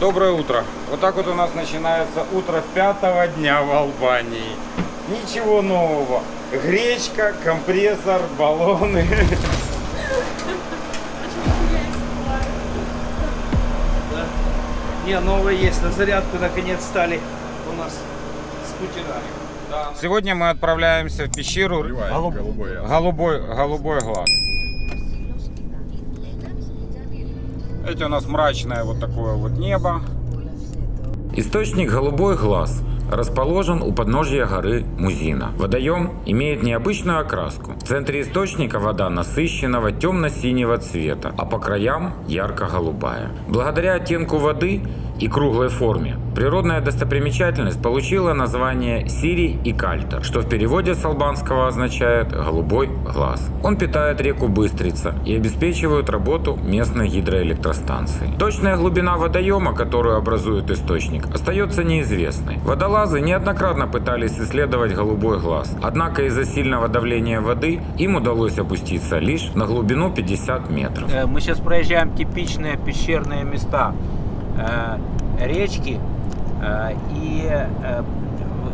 Доброе утро. Вот так вот у нас начинается утро пятого дня в Албании. Ничего нового. Гречка, компрессор, баллоны. Не, новые есть. На зарядку наконец стали у нас скутерами. Сегодня мы отправляемся в пещеру Голуб- голубой. голубой, голубой глаз. Эти у нас мрачное вот такое вот небо. Источник «Голубой глаз» расположен у подножья горы Музина. Водоем имеет необычную окраску. В центре источника вода насыщенного темно-синего цвета, а по краям ярко-голубая. Благодаря оттенку воды и круглой форме природная достопримечательность получила название Сири и Кальтер, что в переводе с албанского означает «голубой глаз». Он питает реку Быстрица и обеспечивает работу местной гидроэлектростанции. Точная глубина водоема, которую образует источник, остается неизвестной. Водолазы неоднократно пытались исследовать голубой глаз, однако из-за сильного давления воды им удалось опуститься лишь на глубину 50 метров. Э, Мы сейчас проезжаем типичные пещерные места. Э, Речки и э,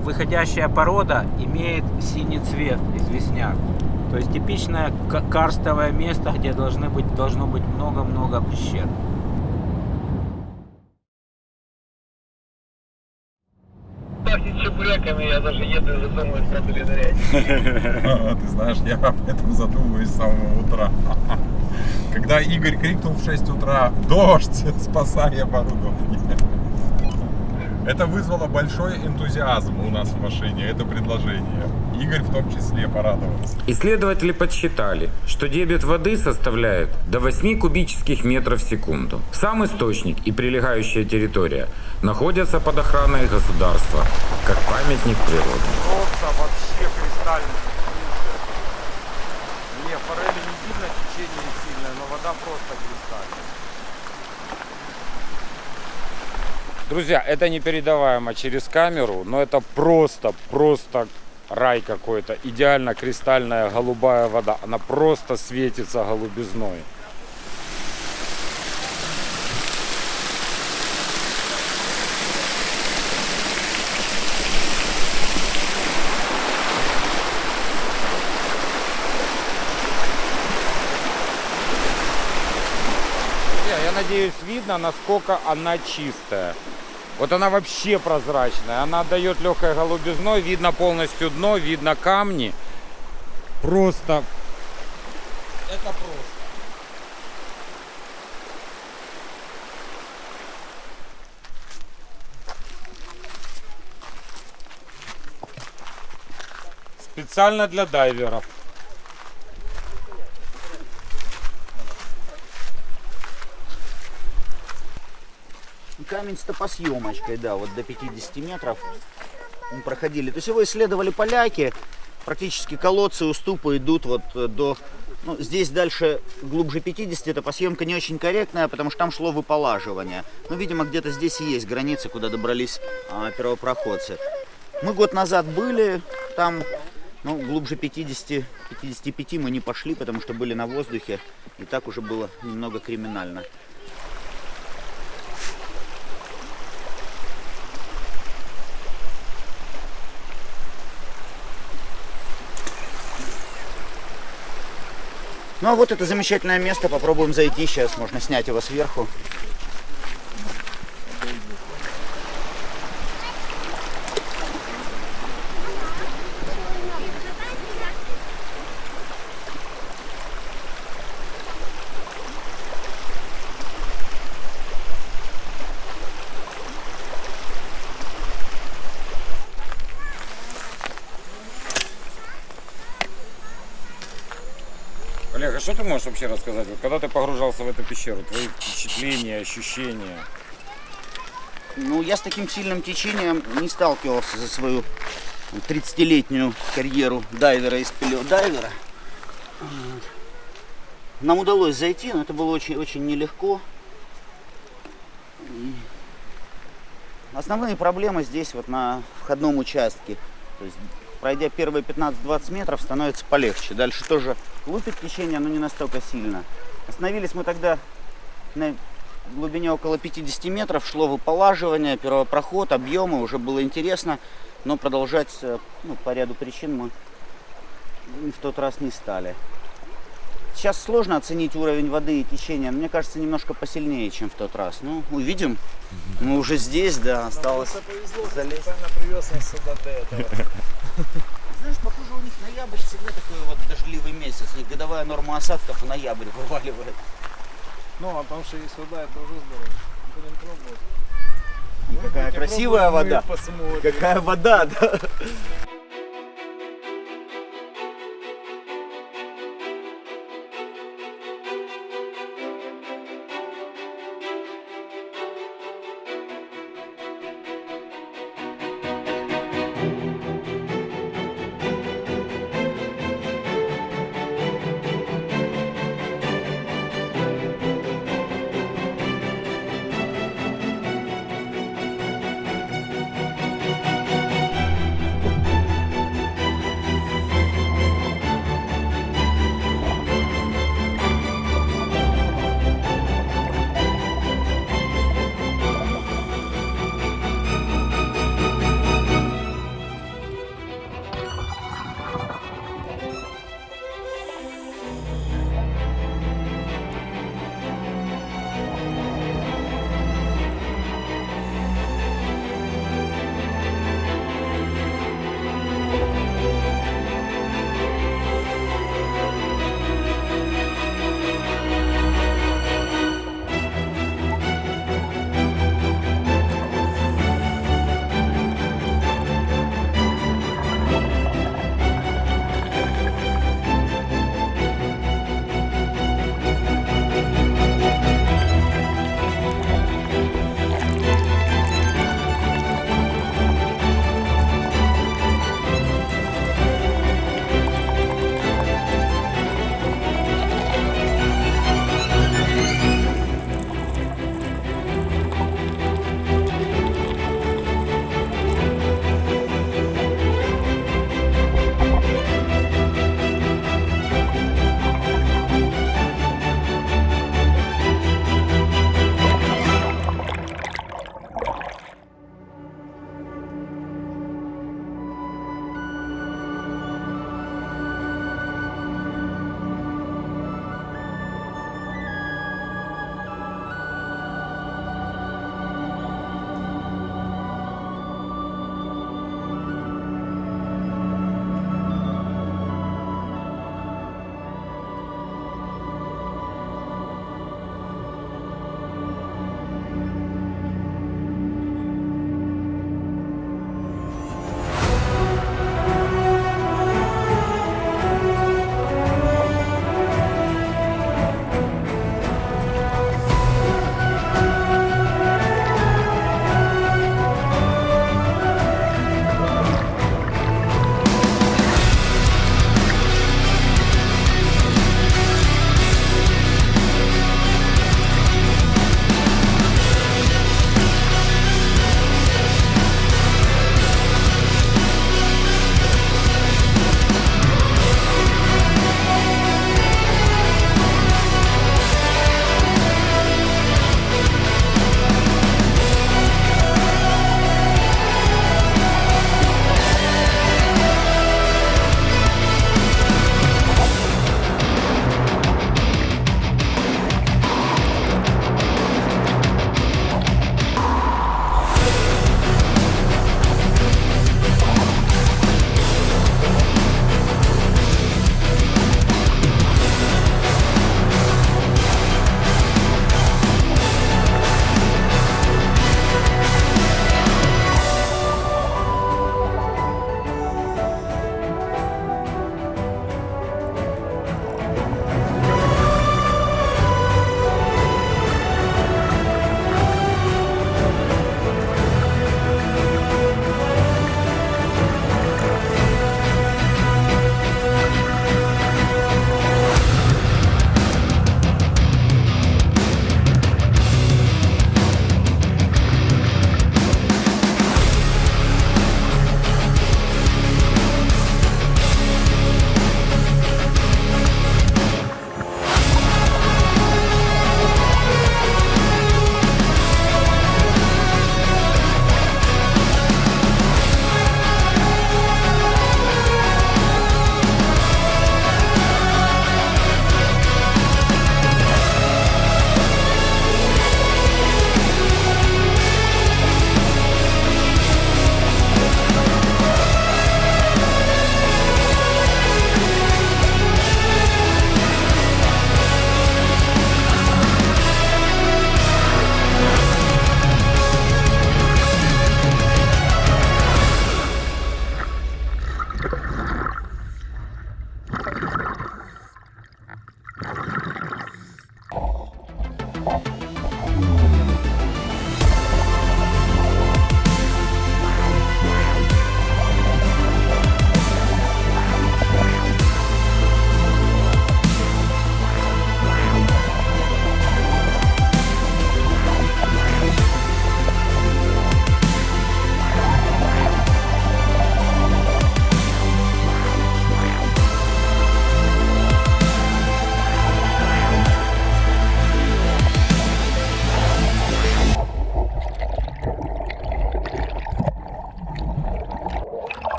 выходящая порода имеет синий цвет, известняк. То есть типичное ка- карстовое место, где должны быть, должно быть много-много пещер. пахнет чебуреками, я даже еду и задумываюсь, надо ли нырять. Ты знаешь, я об этом задумываюсь с самого утра. Когда Игорь крикнул в 6 утра «Дождь! Спасай оборудование!» Это вызвало большой энтузиазм у нас в машине, это предложение. Игорь в том числе порадовался. Исследователи подсчитали, что дебет воды составляет до 8 кубических метров в секунду. Сам источник и прилегающая территория находятся под охраной государства, как памятник природы. Просто вообще кристально. Не, форели не видно, течение сильное, но вода просто кристальная. Друзья, это непередаваемо через камеру, но это просто, просто рай какой-то. Идеально кристальная голубая вода. Она просто светится голубизной. Надеюсь, видно, насколько она чистая. Вот она вообще прозрачная. Она дает легкой голубизной. Видно полностью дно, видно камни. Просто... Это просто. Специально для дайверов. Камень с топосъемочкой, да, вот до 50 метров мы проходили. То есть его исследовали поляки. Практически колодцы, уступы идут вот э, до... Ну, здесь дальше глубже 50, топосъемка не очень корректная, потому что там шло выполаживание. Но, видимо, где-то здесь и есть границы, куда добрались а, первопроходцы. Мы год назад были, там ну, глубже 50, 55 мы не пошли, потому что были на воздухе, и так уже было немного криминально. Ну а вот это замечательное место, попробуем зайти сейчас, можно снять его сверху. Олег, а что ты можешь вообще рассказать? Вот когда ты погружался в эту пещеру, твои впечатления, ощущения? Ну, я с таким сильным течением не сталкивался за свою 30-летнюю карьеру дайвера и спелеодайвера. Вот. Нам удалось зайти, но это было очень-очень нелегко. И Основные проблемы здесь вот на входном участке. То есть пройдя первые 15-20 метров, становится полегче. Дальше тоже лупит течение, но не настолько сильно. Остановились мы тогда на глубине около 50 метров, шло выполаживание, первопроход, объемы, уже было интересно, но продолжать э, ну, по ряду причин мы в тот раз не стали. Сейчас сложно оценить уровень воды и течения, но мне кажется, немножко посильнее, чем в тот раз. Ну, увидим. Мы уже здесь, да, осталось залезть. привез нас сюда до этого. Знаешь, похоже, у них ноябрь всегда такой вот дождливый месяц. У них годовая норма осадков в ноябрь вываливает. Ну, а там что есть вода, это уже здорово. Будем пробовать. Какая красивая вода. Какая вода, да.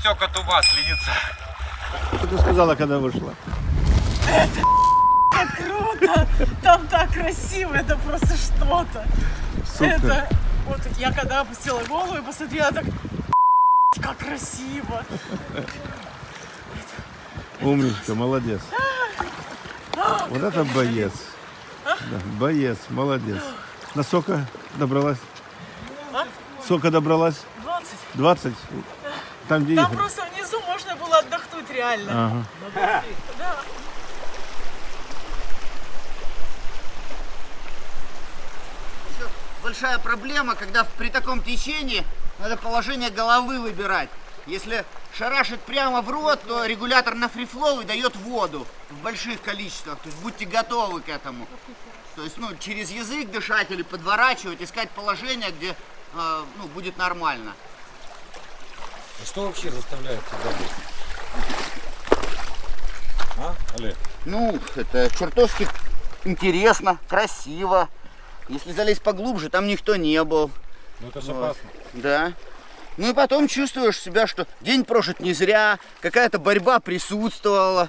Все коту масленица. Что ты сказала, когда вышла? круто! Там так красиво, это просто что-то. Это вот я когда опустила голову и посмотрела так, как красиво. Умничка, молодец. Вот это боец. Да, боец, молодец. На сока добралась? А? Сока добралась? 20. 20? Там, где Там просто внизу можно было отдохнуть реально. Ага. Да. Еще большая проблема, когда при таком течении надо положение головы выбирать. Если шарашит прямо в рот, то регулятор на фрифлоу выдает воду в больших количествах. То есть будьте готовы к этому. То есть, ну, через язык дышать или подворачивать, искать положение, где э, ну, будет нормально. Что вообще заставляет тебя А, Олег? Ну, это чертовски интересно, красиво. Если залезть поглубже, там никто не был. Ну это же Вот. опасно. Да. Ну и потом чувствуешь себя, что день прожит не зря, какая-то борьба присутствовала.